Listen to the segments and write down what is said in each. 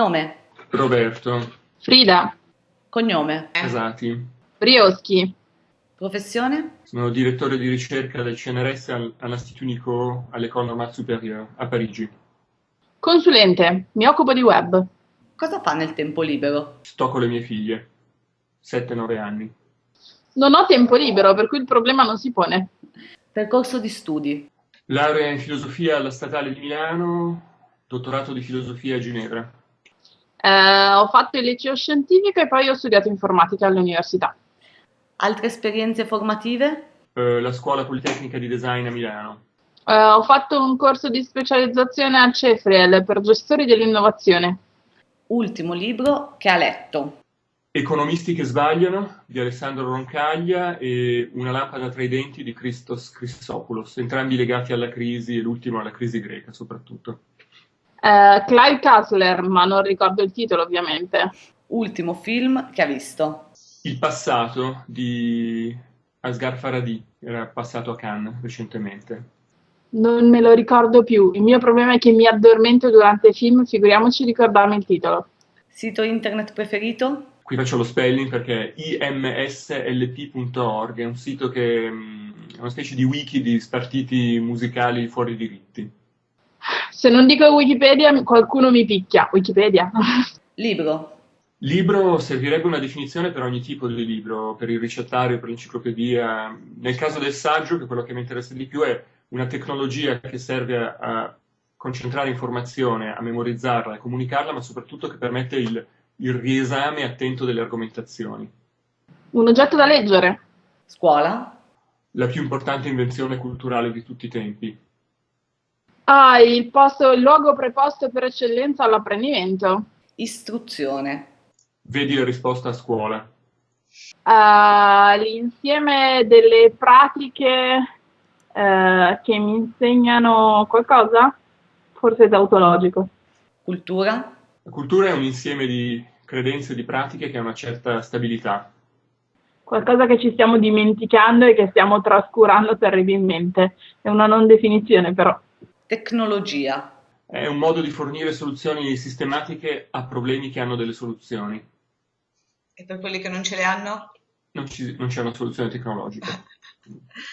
Nome, Roberto, Frida, cognome, Casati. Brioschi, professione, Sono direttore di ricerca del CNRS al- all'Institut Nico all'École Normale Supérieure a Parigi. consulente, mi occupo di web. cosa fa nel tempo libero? Sto con le mie figlie, 7-9 anni. Non ho tempo libero, per cui il problema non si pone. Percorso di studi, Laurea in filosofia alla Statale di Milano, dottorato di filosofia a Ginevra. Eh, ho fatto il liceo scientifico e poi ho studiato informatica all'università. altre esperienze formative, Eh, la Scuola Politecnica di Design a Milano. Eh, ho fatto un corso di specializzazione a Cefriel per gestori dell'innovazione. ultimo libro che ha letto, Economisti che sbagliano di Alessandro Roncaglia e Una lampada tra i denti di Christos Christopoulos, entrambi legati alla crisi e l'ultimo alla crisi greca soprattutto. Eh, Clive Kassler, ma non ricordo il titolo ovviamente. ultimo film che ha visto, Il passato di Asghar Farhadi, era passato a Cannes recentemente. Non me lo ricordo più. Il mio problema è che mi addormento durante i film, figuriamoci ricordarmi il titolo. sito internet preferito, Qui faccio lo spelling perché imslp.org è un sito che mm, è una specie di wiki di spartiti musicali fuori diritti. Se non dico Wikipedia, qualcuno mi picchia. Wikipedia. libro, Libro servirebbe una definizione per ogni tipo di libro, per il ricettario, per l'enciclopedia. Nel caso del saggio, che quello che mi interessa di più, è una tecnologia che serve a, a concentrare informazione, a memorizzarla, a comunicarla, ma soprattutto che permette il, il riesame attento delle argomentazioni. Un oggetto da leggere. scuola, La più importante invenzione culturale di tutti i tempi. Ah, il posto, il luogo preposto per eccellenza all'apprendimento. istruzione, Vedi la risposta a scuola. Ah, l'insieme delle pratiche eh, che mi insegnano qualcosa? Forse tautologico. cultura, La cultura è un insieme di credenze e di pratiche che ha una certa stabilità. Qualcosa che ci stiamo dimenticando e che stiamo trascurando terribilmente. È una non definizione, però. Tecnologia, È un modo di fornire soluzioni sistematiche a problemi che hanno delle soluzioni. E per quelli che non ce le hanno? Non, ci- non c'è una soluzione tecnologica.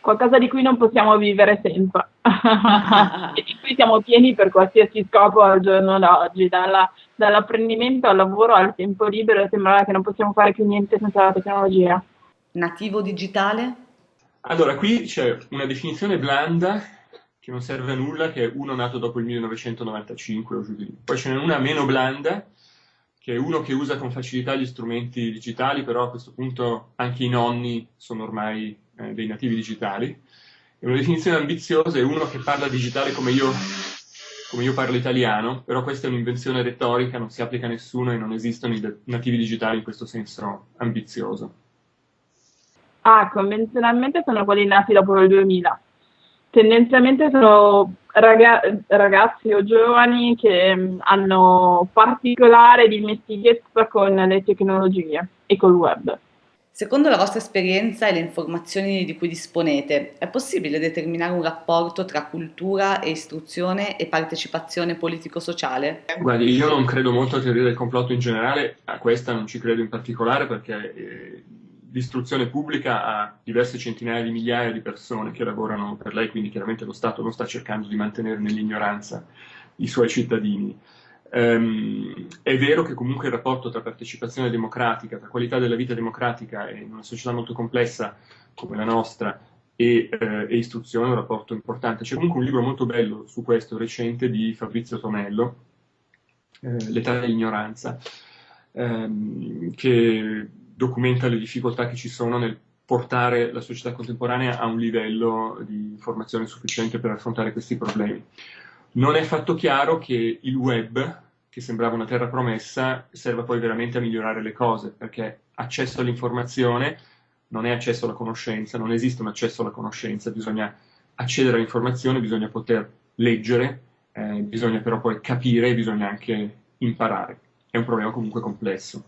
Qualcosa di cui non possiamo vivere senza. e di cui siamo pieni per qualsiasi scopo al giorno d'oggi, dalla- dall'apprendimento al lavoro al tempo libero, sembra che non possiamo fare più niente senza la tecnologia. nativo digitale, Allora, qui c'è una definizione blanda che non serve a nulla, che è uno nato dopo il 1995 o giù di lì. Poi ce n'è una meno blanda, che è uno che usa con facilità gli strumenti digitali, però a questo punto anche i nonni sono ormai eh, dei nativi digitali. E una definizione ambiziosa è uno che parla digitale come io, come io parlo italiano, però questa è un'invenzione retorica, non si applica a nessuno e non esistono i nativi digitali in questo senso ambizioso. Ah, convenzionalmente sono quelli nati dopo il 2000. Tendenzialmente sono raga- ragazzi o giovani che mh, hanno particolare dimestichezza con le tecnologie e col web. secondo la vostra esperienza e le informazioni di cui disponete, è possibile determinare un rapporto tra cultura e istruzione e partecipazione politico-sociale? Guardi, io non credo molto a teoria del complotto in generale, a questa non ci credo in particolare perché eh, l'istruzione pubblica ha diverse centinaia di migliaia di persone che lavorano per lei, quindi chiaramente lo Stato non sta cercando di mantenere nell'ignoranza i suoi cittadini. Ehm, è vero che comunque il rapporto tra partecipazione democratica, tra qualità della vita democratica in una società molto complessa come la nostra e, eh, e istruzione è un rapporto importante. C'è comunque un libro molto bello su questo recente di Fabrizio Tonello, eh, L'età dell'ignoranza, ehm, che documenta le difficoltà che ci sono nel portare la società contemporanea a un livello di informazione sufficiente per affrontare questi problemi. Non è affatto chiaro che il web, che sembrava una terra promessa, serva poi veramente a migliorare le cose, perché accesso all'informazione non è accesso alla conoscenza, non esiste un accesso alla conoscenza, bisogna accedere all'informazione, bisogna poter leggere, eh, bisogna però poi capire e bisogna anche imparare. È un problema comunque complesso.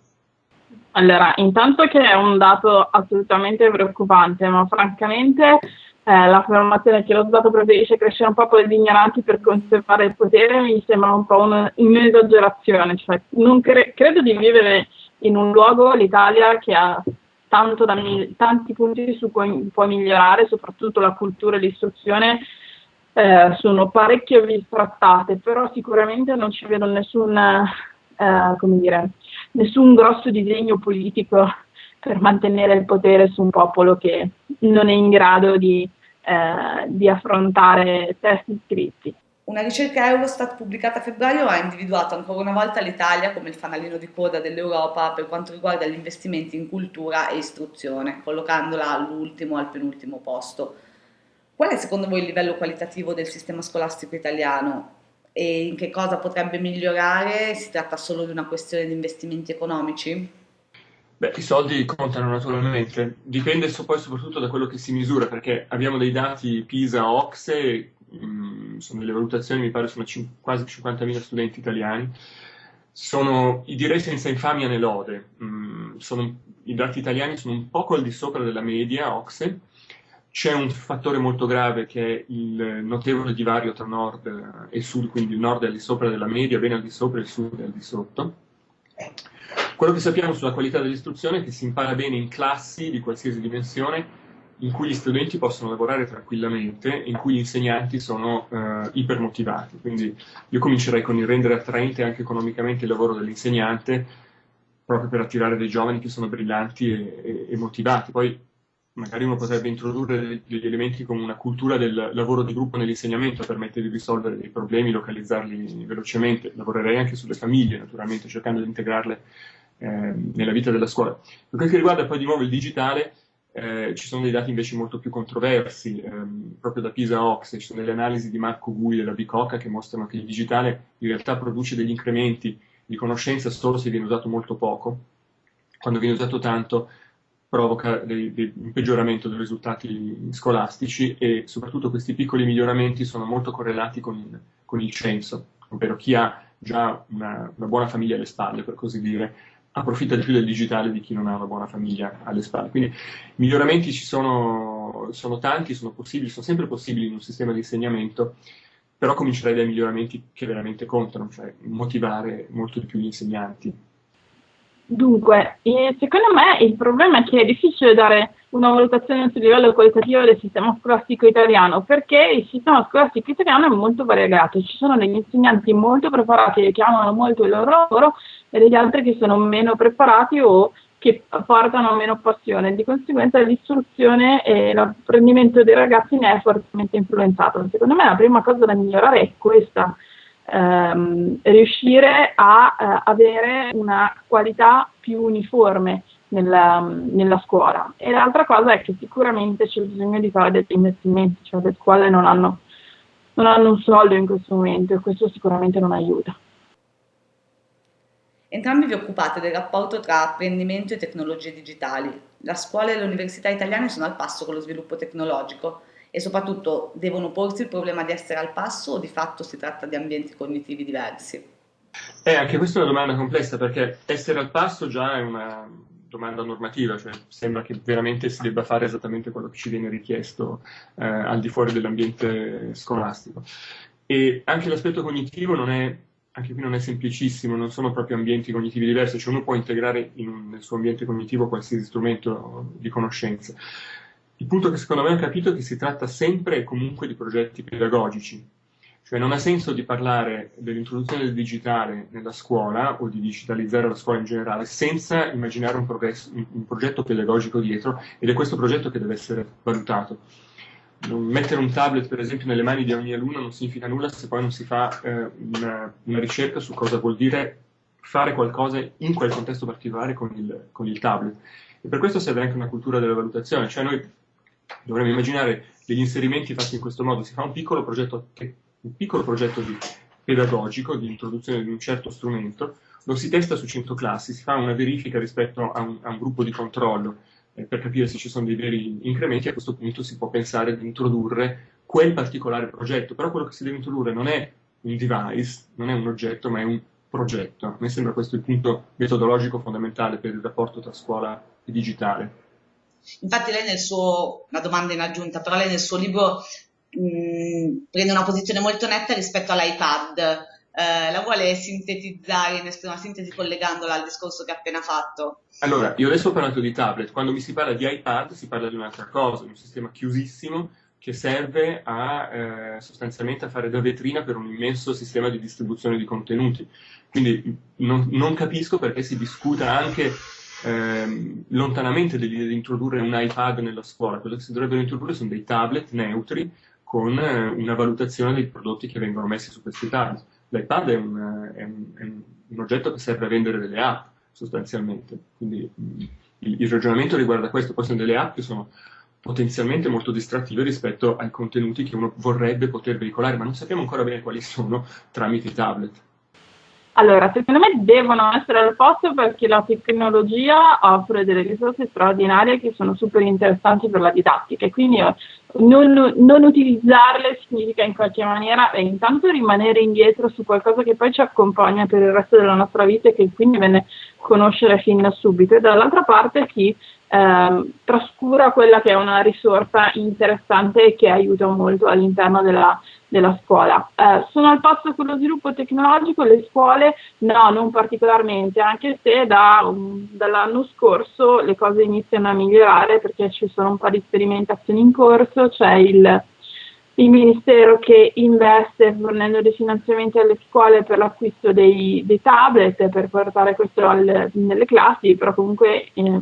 Allora, intanto che è un dato assolutamente preoccupante, ma francamente eh, l'affermazione che lo Stato preferisce crescere un popolo di ignoranti per conservare il potere mi sembra un po' un'esagerazione. Cioè, cre- credo di vivere in un luogo, l'Italia, che ha da, tanti punti su cui può migliorare, soprattutto la cultura e l'istruzione eh, sono parecchio bistrattate, però sicuramente non ci vedo nessun, eh, dire, nessun grosso disegno politico per mantenere il potere su un popolo che non è in grado di, eh, di affrontare testi scritti. Una ricerca Eurostat pubblicata a febbraio ha individuato ancora una volta l'Italia come il fanalino di coda dell'Europa per quanto riguarda gli investimenti in cultura e istruzione, collocandola all'ultimo, al penultimo posto. Qual è secondo voi il livello qualitativo del sistema scolastico italiano e in che cosa potrebbe migliorare? Si tratta solo di una questione di investimenti economici? Beh, i soldi contano naturalmente, dipende poi soprattutto da quello che si misura, perché abbiamo dei dati PISA, OXE, mh, sono delle valutazioni, mi pare sono quasi 50.000 studenti italiani, sono, direi senza infamia né lode, mh, sono, i dati italiani sono un poco al di sopra della media OXE, c'è un fattore molto grave che è il notevole divario tra nord e sud, quindi il nord è al di sopra della media, bene al di sopra e il sud è al di sotto. Quello che sappiamo sulla qualità dell'istruzione è che si impara bene in classi di qualsiasi dimensione, in cui gli studenti possono lavorare tranquillamente, in cui gli insegnanti sono eh, ipermotivati. Quindi io comincerei con il rendere attraente anche economicamente il lavoro dell'insegnante, proprio per attirare dei giovani che sono brillanti e, e, e motivati. Poi magari uno potrebbe introdurre degli elementi come una cultura del lavoro di gruppo nell'insegnamento, permette di risolvere dei problemi, localizzarli velocemente. Lavorerei anche sulle famiglie, naturalmente, cercando di integrarle eh, nella vita della scuola. Per quel che riguarda poi di nuovo il digitale, eh, ci sono dei dati invece molto più controversi, ehm, proprio da Pisa Ox, ci sono delle analisi di Marco Gui della Bicocca che mostrano che il digitale in realtà produce degli incrementi di conoscenza solo se viene usato molto poco, quando viene usato tanto provoca dei, dei, un peggioramento dei risultati scolastici e soprattutto questi piccoli miglioramenti sono molto correlati con il, con il censo, ovvero chi ha già una, una buona famiglia alle spalle, per così dire, approfitta di più del digitale di chi non ha una buona famiglia alle spalle. Quindi i miglioramenti ci sono, sono tanti, sono sono sempre possibili in un sistema di insegnamento, però comincerei dai miglioramenti che veramente contano, cioè motivare molto di più gli insegnanti. Dunque, secondo me il problema è che è difficile dare una valutazione sul livello qualitativo del sistema scolastico italiano, perché il sistema scolastico italiano è molto variegato, ci sono degli insegnanti molto preparati che amano molto il loro lavoro e degli altri che sono meno preparati o che portano meno passione. Di conseguenza l'istruzione e l'apprendimento dei ragazzi ne è fortemente influenzato. Secondo me la prima cosa da migliorare è questa, ehm, riuscire a eh, avere una qualità più uniforme nella, nella, scuola. E l'altra cosa è che sicuramente c'è bisogno di fare degli investimenti, cioè le scuole non hanno, non hanno un soldo in questo momento e questo sicuramente non aiuta. Entrambi vi occupate del rapporto tra apprendimento e tecnologie digitali. La scuola e le università italiane sono al passo con lo sviluppo tecnologico e soprattutto devono porsi il problema di essere al passo o di fatto si tratta di ambienti cognitivi diversi? Eh, anche questa è una domanda complessa perché essere al passo già è una domanda normativa, cioè sembra che veramente si debba fare esattamente quello che ci viene richiesto eh, al di fuori dell'ambiente scolastico. E anche l'aspetto cognitivo non è anche qui non è semplicissimo, non sono proprio ambienti cognitivi diversi, cioè uno può integrare un, nel suo ambiente cognitivo qualsiasi strumento di conoscenza. Il punto che secondo me ho capito è che si tratta sempre e comunque di progetti pedagogici, cioè non ha senso di parlare dell'introduzione del digitale nella scuola o di digitalizzare la scuola in generale senza immaginare un, un, progetto pedagogico dietro ed è questo progetto che deve essere valutato. Mettere un tablet per esempio nelle mani di ogni alunno non significa nulla se poi non si fa eh, una, una, ricerca su cosa vuol dire fare qualcosa in quel contesto particolare con il, con il, tablet. E per questo serve anche una cultura della valutazione, cioè noi dovremmo immaginare degli inserimenti fatti in questo modo, si fa un piccolo progetto, un piccolo progetto di, pedagogico di introduzione di un certo strumento, lo si testa su 100 classi, si fa una verifica rispetto a un, a un gruppo di controllo eh, per capire se ci sono dei veri incrementi, a questo punto si può pensare di introdurre quel particolare progetto, però quello che si deve introdurre non è un device, non è un oggetto, ma è un progetto. A me sembra questo il punto metodologico fondamentale per il rapporto tra scuola e digitale. Infatti lei nel suo, una domanda in aggiunta, però lei nel suo libro mh, prende una posizione molto netta rispetto all'iPad. Eh, la vuole sintetizzare in una sintesi collegandola al discorso che ha appena fatto? Allora, io adesso ho parlato di tablet, quando mi si parla di iPad si parla di un'altra cosa, di un sistema chiusissimo che serve a, eh, sostanzialmente a fare da vetrina per un immenso sistema di distribuzione di contenuti. Quindi non, non capisco perché si discuta anche eh, lontanamente dell'idea di introdurre un iPad nella scuola. Quello che si dovrebbero introdurre sono dei tablet neutri con eh, una valutazione dei prodotti che vengono messi su questi tablet. L'iPad è un, è, un, è un, oggetto che serve a vendere delle app, sostanzialmente. Quindi il, il ragionamento riguarda questo. Poi sono delle app che sono potenzialmente molto distrattive rispetto ai contenuti che uno vorrebbe poter veicolare, ma non sappiamo ancora bene quali sono tramite i tablet. Allora, secondo me devono essere al posto perché la tecnologia offre delle risorse straordinarie che sono super interessanti per la didattica e quindi eh, non, non, utilizzarle significa in qualche maniera eh, intanto rimanere indietro su qualcosa che poi ci accompagna per il resto della nostra vita e che quindi viene conoscere fin da subito. E dall'altra parte chi eh, trascura quella che è una risorsa interessante e che aiuta molto all'interno della, della scuola. Eh, sono al passo con lo sviluppo tecnologico, le scuole no, non particolarmente, anche se da, um, dall'anno scorso le cose iniziano a migliorare perché ci sono un po' di sperimentazioni in corso, c'è il il Ministero che investe fornendo dei finanziamenti alle scuole per l'acquisto dei, dei tablet per portare questo al, nelle classi, però comunque eh,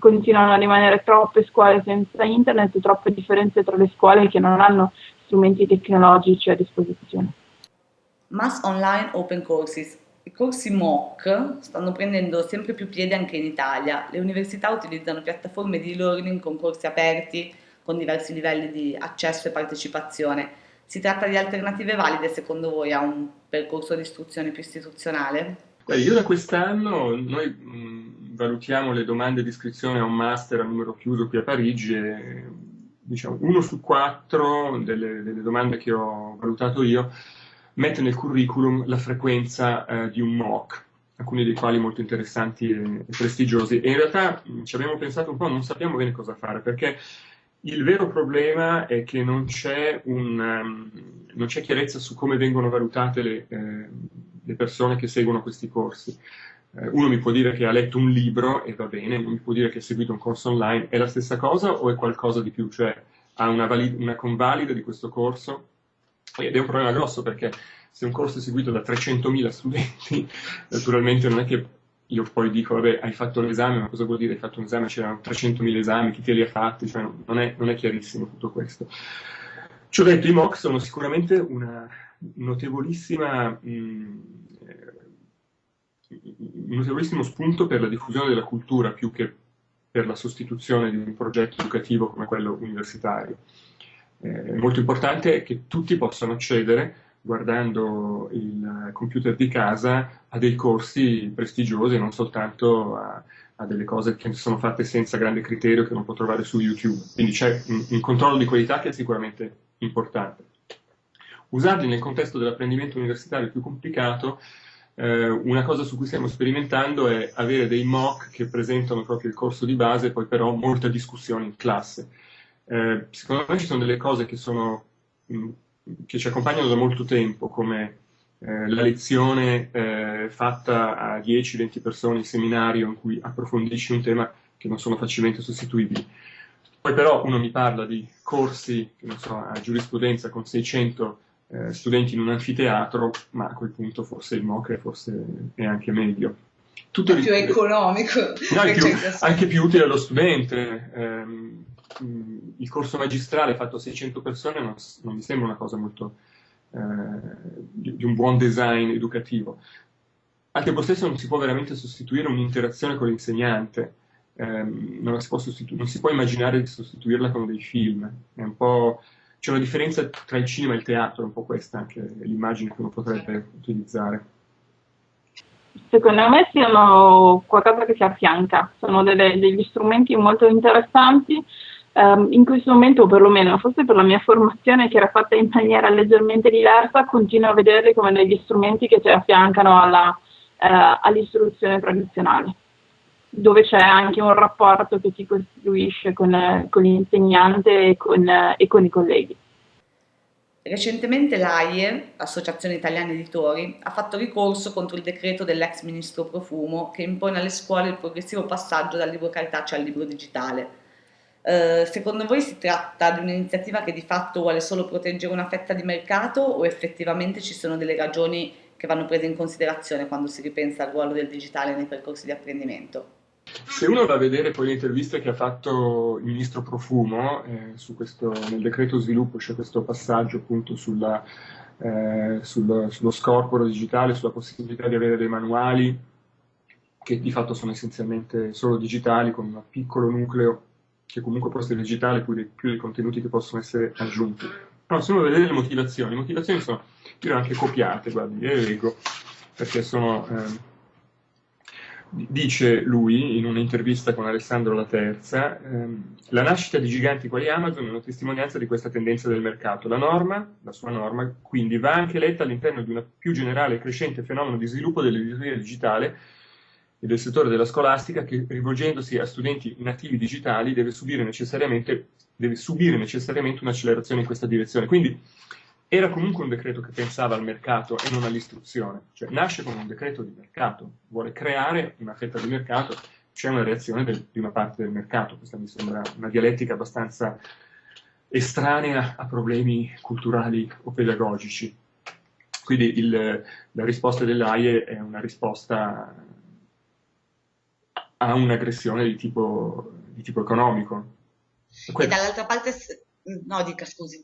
continuano a rimanere troppe scuole senza internet, troppe differenze tra le scuole che non hanno strumenti tecnologici a disposizione. Mass Online Open Courses. I corsi MOOC stanno prendendo sempre più piede anche in Italia. Le università utilizzano piattaforme di e-learning con corsi aperti, con diversi livelli di accesso e partecipazione. Si tratta di alternative valide secondo voi a un percorso di istruzione più istituzionale? Beh, io da quest'anno noi mh, valutiamo le domande di iscrizione a un master a numero chiuso qui a Parigi e diciamo, uno su quattro delle, delle, domande che ho valutato io mette nel curriculum la frequenza eh, di un MOOC, alcuni dei quali molto interessanti e, e prestigiosi. E in realtà ci abbiamo pensato un po', non sappiamo bene cosa fare, perché il vero problema è che non c'è, um, chiarezza su come vengono valutate le, eh, le persone che seguono questi corsi. Eh, uno mi può dire che ha letto un libro e va bene, uno mi può dire che ha seguito un corso online, è la stessa cosa o è qualcosa di più? Cioè ha una, valid- una convalida di questo corso? Ed è un problema grosso perché se un corso è seguito da 300.000 studenti, naturalmente non è che io poi dico, vabbè, hai fatto l'esame, ma cosa vuol dire hai fatto un esame? C'erano 300.000 esami, chi te li ha fatti? Cioè, non, è, non, è, chiarissimo tutto questo. Ci ho detto, i MOOC sono sicuramente una notevolissima, mh, un notevolissimo spunto per la diffusione della cultura, più che per la sostituzione di un progetto educativo come quello universitario. Eh, molto importante che tutti possano accedere guardando il computer di casa a dei corsi prestigiosi, non soltanto a, a, delle cose che sono fatte senza grande criterio che non può trovare su YouTube. Quindi c'è un, un controllo di qualità che è sicuramente importante. Usarli nel contesto dell'apprendimento universitario più complicato, eh, una cosa su cui stiamo sperimentando è avere dei mock che presentano proprio il corso di base, poi però molta discussione in classe. Eh, secondo me ci sono delle cose che sono mh, che ci accompagnano da molto tempo, come eh, la lezione eh, fatta a 10-20 persone in seminario in cui approfondisci un tema che non sono facilmente sostituibili. Poi però uno mi parla di corsi, so, a giurisprudenza con 600 eh, studenti in un anfiteatro, ma a quel punto forse il MOC è, forse è anche meglio. Tutto è più economico. No, più, anche più utile allo studente. Ehm, il corso magistrale fatto a 600 persone non, non mi sembra una cosa molto eh, di, di, un buon design educativo. Al tempo stesso non si può veramente sostituire un'interazione con l'insegnante, eh, non, si non, si può immaginare di sostituirla con dei film, c'è una differenza tra il cinema e il teatro, un po' questa anche l'immagine che uno potrebbe utilizzare. Secondo me siano qualcosa che si affianca, sono delle, degli strumenti molto interessanti Um, in questo momento, o perlomeno forse per la mia formazione che era fatta in maniera leggermente diversa, continuo a vederli come degli strumenti che si affiancano alla, uh, all'istruzione tradizionale. Dove c'è anche un rapporto che si costruisce con, con l'insegnante e con, e con i colleghi. Recentemente l'AIE, Associazione Italiana Editori, ha fatto ricorso contro il decreto dell'ex ministro Profumo che impone alle scuole il progressivo passaggio dal libro cartaceo al libro digitale. Eh, secondo voi si tratta di un'iniziativa che di fatto vuole solo proteggere una fetta di mercato o effettivamente ci sono delle ragioni che vanno prese in considerazione quando si ripensa al ruolo del digitale nei percorsi di apprendimento? Se uno va a vedere poi le interviste che ha fatto il ministro Profumo eh, questo, nel decreto sviluppo, c'è questo passaggio appunto sulla, eh, sul, sullo scorporo digitale, sulla possibilità di avere dei manuali che di fatto sono essenzialmente solo digitali con un piccolo nucleo che comunque può essere digitale più dei, più dei contenuti che possono essere aggiunti. Però se uno vede le motivazioni, le motivazioni sono, io anche copiate, guardi, le leggo, perché sono... Eh, Dice lui in un'intervista con Alessandro La Terza, ehm, la nascita di giganti quali Amazon è una testimonianza di questa tendenza del mercato. La norma, la sua norma, quindi va anche letta all'interno di un più generale e crescente fenomeno di sviluppo dell'editoria digitale e del settore della scolastica che rivolgendosi a studenti nativi digitali deve subire necessariamente, deve subire necessariamente un'accelerazione in questa direzione. Quindi era comunque un decreto che pensava al mercato e non all'istruzione, cioè nasce come un decreto di mercato, vuole creare una fetta di mercato, c'è una reazione del, di una parte del mercato, questa mi sembra una dialettica abbastanza estranea a problemi culturali o pedagogici. Quindi il, la risposta dell'AIE è una risposta a un'aggressione di tipo, di tipo economico. E dall'altra parte, no dica scusi.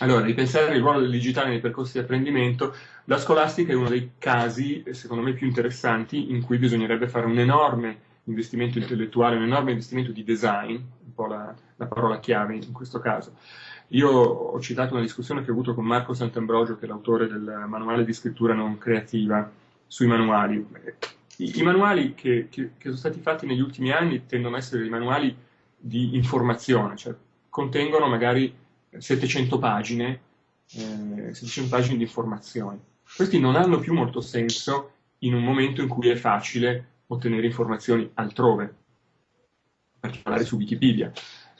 Allora, ripensare il ruolo del digitale nei percorsi di apprendimento, la scolastica è uno dei casi, secondo me, più interessanti in cui bisognerebbe fare un enorme investimento intellettuale, un enorme investimento di design, un po' la, la parola chiave in questo caso. Io ho citato una discussione che ho avuto con Marco Sant'Ambrogio, che è l'autore del manuale di scrittura non creativa, sui manuali. I, i manuali che, che, che sono stati fatti negli ultimi anni tendono ad essere dei manuali di informazione, cioè contengono magari 700 pagine, eh, 700 pagine di informazioni. Questi non hanno più molto senso in un momento in cui è facile ottenere informazioni altrove, in particolare su Wikipedia.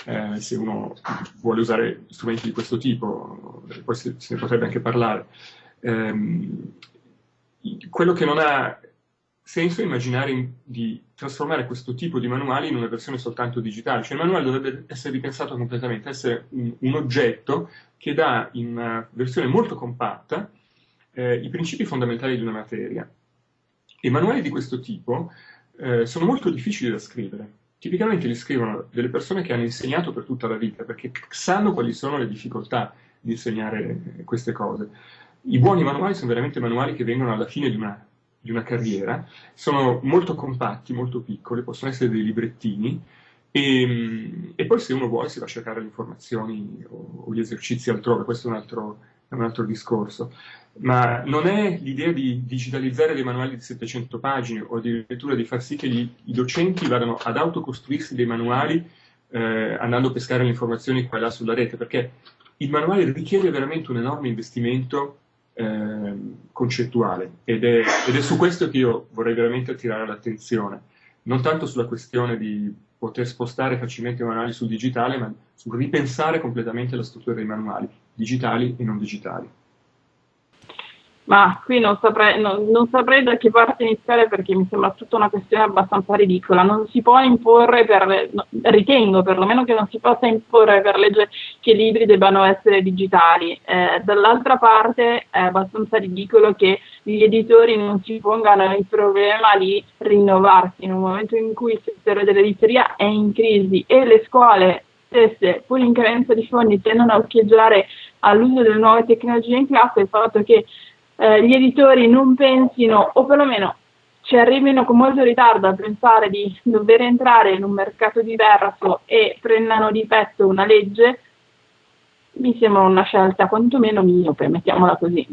Eh, se uno vuole usare strumenti di questo tipo, poi se, se ne potrebbe anche parlare. Eh, quello che non ha senso immaginare di trasformare questo tipo di manuali in una versione soltanto digitale, cioè il manuale dovrebbe essere ripensato completamente, essere un, un oggetto che dà in una versione molto compatta eh, i principi fondamentali di una materia. I manuali di questo tipo eh, sono molto difficili da scrivere. Tipicamente li scrivono delle persone che hanno insegnato per tutta la vita, perché sanno quali sono le difficoltà di insegnare queste cose. I buoni manuali sono veramente manuali che vengono alla fine di una di una carriera, sono molto compatti, molto piccoli, possono essere dei librettini e, e poi se uno vuole si va a cercare le informazioni o, o gli esercizi altrove, questo è un altro, è un altro discorso. Ma non è l'idea di digitalizzare dei manuali di 700 pagine o addirittura di far sì che gli, i docenti vadano ad autocostruirsi dei manuali eh, andando a pescare le informazioni qua e là sulla rete, perché il manuale richiede veramente un enorme investimento eh, concettuale ed è, ed è, su questo che io vorrei veramente attirare l'attenzione, non tanto sulla questione di poter spostare facilmente i manuali sul digitale, ma sul ripensare completamente la struttura dei manuali, digitali e non digitali. Ma qui non saprei, non, non saprei, da che parte iniziare perché mi sembra tutta una questione abbastanza ridicola. Non si può imporre, per, ritengo perlomeno che non si possa imporre per legge che i libri debbano essere digitali. Eh, dall'altra parte è abbastanza ridicolo che gli editori non si pongano il problema di rinnovarsi in un momento in cui il settore dell'editoria è in crisi e le scuole stesse, pur in carenza di fondi, tendono a occhieggiare all'uso delle nuove tecnologie in classe, il fatto che eh, gli editori non pensino, o perlomeno ci arrivino con molto ritardo a pensare di dover entrare in un mercato diverso e prendano di petto una legge, mi sembra una scelta quantomeno miope, mettiamola così.